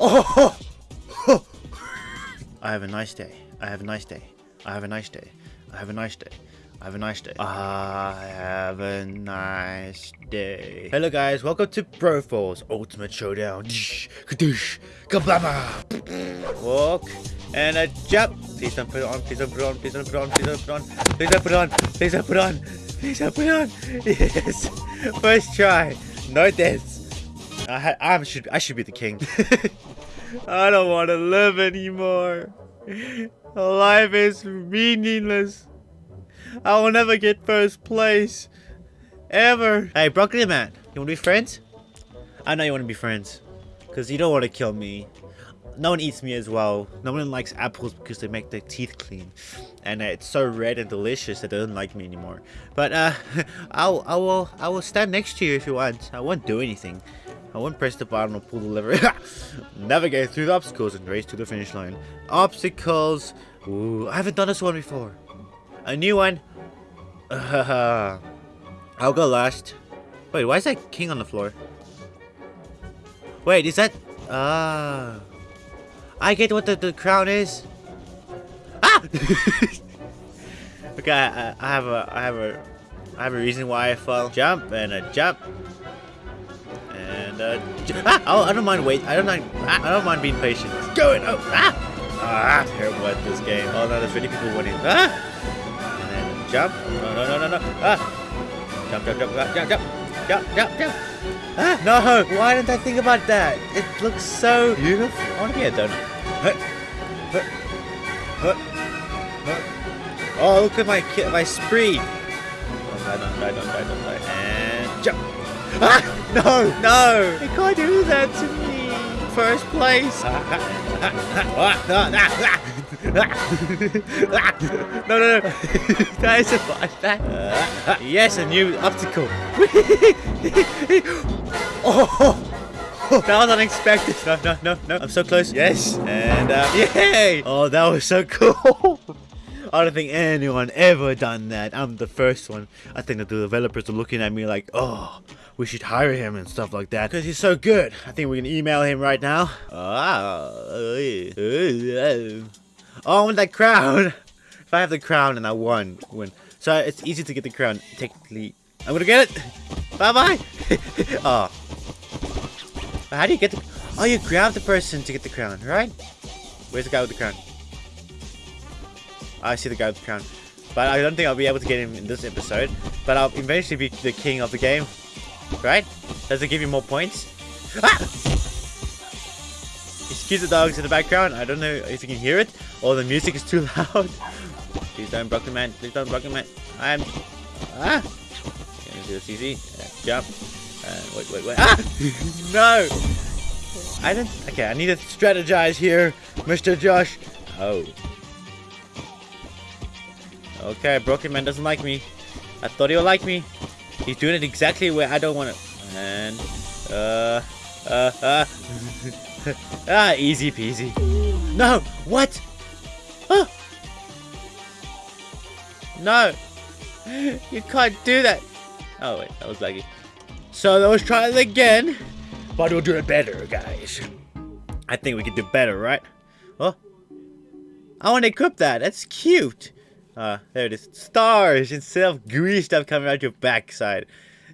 oh! I have a nice day. I have a nice day. I have a nice day. I have a nice day. I have a nice day. I have a nice day. Hello guys, welcome to Pro Bro Falls Ultimate Showdown. Kablama! Walk and a jump. Please don't put it on, please don't put it on, please don't put it on, please don't put it on, please don't put it on, please don't put it on, please don't put it on. Yes! First try. No deaths. I, I should I should be the king. I don't want to live anymore. Life is meaningless. I will never get first place. Ever. Hey, Broccoli Man, you want to be friends? I know you want to be friends. Because you don't want to kill me. No one eats me as well. No one likes apples because they make their teeth clean. And it's so red and delicious that they don't like me anymore. But uh, I'll, I will, I will stand next to you if you want. I won't do anything. I won't press the button or pull the lever. Navigate through the obstacles and race to the finish line. Obstacles. Ooh, I haven't done this one before. A new one. Uh, I'll go last. Wait, why is that king on the floor? Wait, is that... Ah... Uh, I get what the, the crown is. Ah! okay, I, I have a... I have a... I have a reason why I fell. Jump and a jump. And a ah! Oh, I don't mind wait. I don't mind. Ah, I don't mind being patient. Go it. Oh, ah! Ah, terrible at this game. Oh no, there's really people winning. Ah! Jump. No, no, no, no, no. Ah. Jump, jump, jump, jump, jump, jump, jump, jump, jump. Ah, no. Why didn't I think about that? It looks so beautiful. I want to be a donut. Oh, look at my my spree. Don't die, don't die, don't die, don't die. And jump. Ah, no, no. You can't do that to me. First place. no, no, no. that isn't like that. Uh, yes, a new obstacle. oh, that was unexpected. No, no, no, no. I'm so close. Yes. And, uh, yay. Oh, that was so cool. I don't think anyone ever done that. I'm the first one. I think that the developers are looking at me like, oh, we should hire him and stuff like that. Because he's so good. I think we can email him right now. Oh, I want that crown. if I have the crown and I won, win. So it's easy to get the crown. Technically, I'm gonna get it. Bye bye. oh. How do you get the? Oh, you grab the person to get the crown, right? Where's the guy with the crown? I see the guy with the crown. But I don't think I'll be able to get him in this episode. But I'll eventually be the king of the game. Right? Does it give you more points? Ah! Excuse the dogs in the background. I don't know if you can hear it. or the music is too loud. Please don't block broken man. Please don't block broken man. I'm. Ah! Gonna do this easy. jump. Uh, wait, wait, wait. Ah! no! I didn't. Okay, I need to strategize here, Mr. Josh. Oh. Okay, Broken Man doesn't like me. I thought he would like me. He's doing it exactly where I don't want it. And, uh, uh, uh. ah, easy peasy. No! What? Oh. No. You can't do that. Oh, wait. That was laggy. So let's try it again. But we'll do it better, guys. I think we can do better, right? Oh. I want to equip that. That's cute. Uh, there it is. Stars instead of green stuff coming out your backside.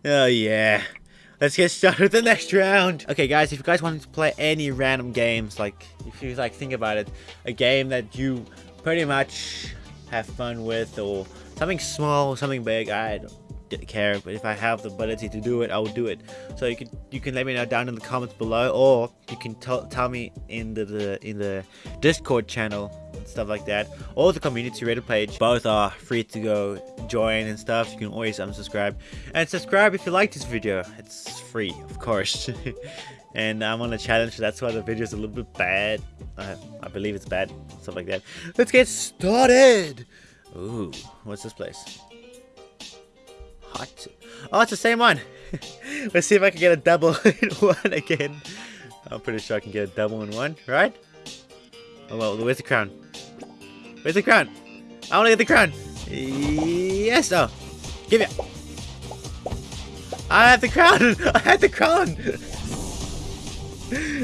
Oh, yeah. Let's get started with the next round. Okay, guys, if you guys want to play any random games, like, if you, like, think about it, a game that you pretty much have fun with, or something small, something big, I don't care, but if I have the ability to do it, I will do it. So you can you can let me know down in the comments below, or you can tell tell me in the, the in the Discord channel and stuff like that or the community Reddit page. Both are free to go join and stuff. You can always unsubscribe. And subscribe if you like this video. It's free of course. And I'm on a challenge so that's why the video is a little bit bad. Uh, I believe it's bad stuff like that. Let's get started. Ooh, what's this place oh it's the same one let's see if I can get a double in one again I'm pretty sure I can get a double in one right Oh well, where's the crown? Where's the crown? I want to get the crown. Yes, oh. Give it. I have the crown. I have the crown.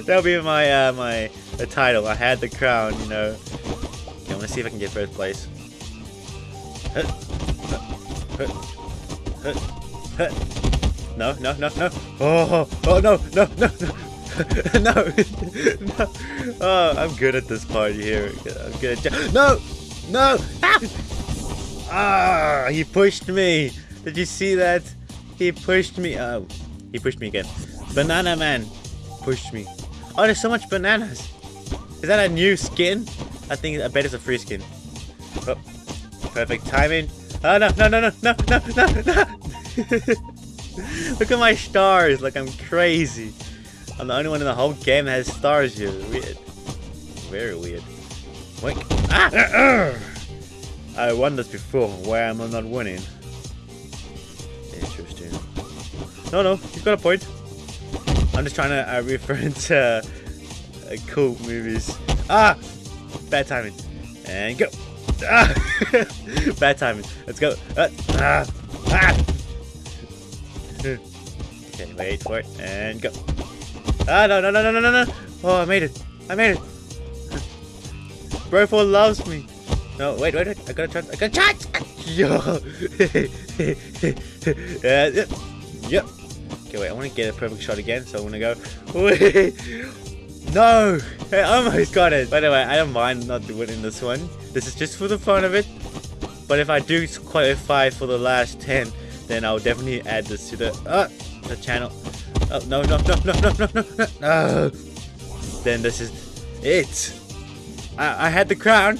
That'll be my uh, my the title. I had the crown, you know. Okay, I want to see if I can get first place. No, no, no, no. Oh, oh no, no, no, no. no, no. Oh, I'm good at this part here. I'm good at No! No! Ah! ah! He pushed me. Did you see that? He pushed me. Oh, he pushed me again. Banana Man pushed me. Oh, there's so much bananas. Is that a new skin? I think I bet it's a free skin. Oh, perfect timing. Oh no no no no no no no no! Look at my stars, like I'm crazy. I'm the only one in the whole game that has stars here. Weird. Very weird. Wink. Ah! I won this before. Why am I not winning? Interesting. No, no, you've got a point. I'm just trying to uh, reference uh, uh, cool movies. Ah! Bad timing. And go. Bad timing. Let's go. Uh, ah! Ah! okay, wait for it. And go. Ah, no, no, no, no, no, no, no. Oh, I made it. I made it. Bro Falls loves me. No, wait, wait, wait. I got a chance. I got a chance. Yo. yeah, yep. Okay, wait. I want to get a perfect shot again, so I'm gonna go. No! I almost got it. By the way, I don't mind not winning this one. This is just for the fun of it. But if I do qualify for the last 10, then I'll definitely add this to the uh, the channel. Oh, no, no, no, no, no, no, no, no. Then this is it. I, I had the crown.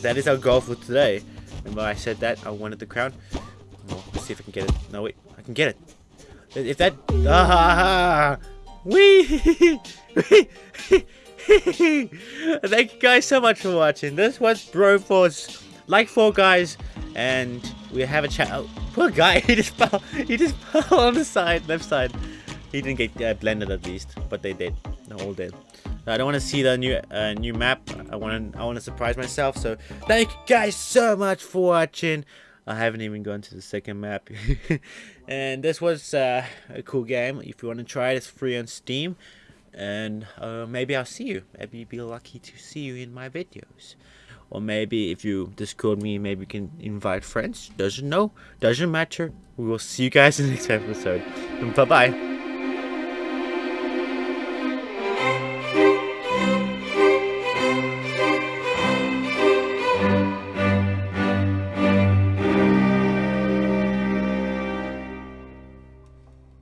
That is our goal for today. Remember I said that? I wanted the crown. Well, let's see if I can get it. No, wait. I can get it. If that... Ah! Wee! Thank you guys so much for watching. This was Bro Falls. Like Fall Guys. And we have a chat. Oh, poor guy. He just fell. He just fell on the side, left side. He didn't get uh, blended at least, but they did. They all did. I don't want to see the new uh, new map. I want to I want to surprise myself. So thank you guys so much for watching. I haven't even gone to the second map. and this was uh, a cool game. If you want to try it, it's free on Steam. And uh, maybe I'll see you. Maybe you'll be lucky to see you in my videos. Or maybe if you Discord me, maybe you can invite friends. Doesn't know. Doesn't matter. We will see you guys in the next episode. Bye-bye.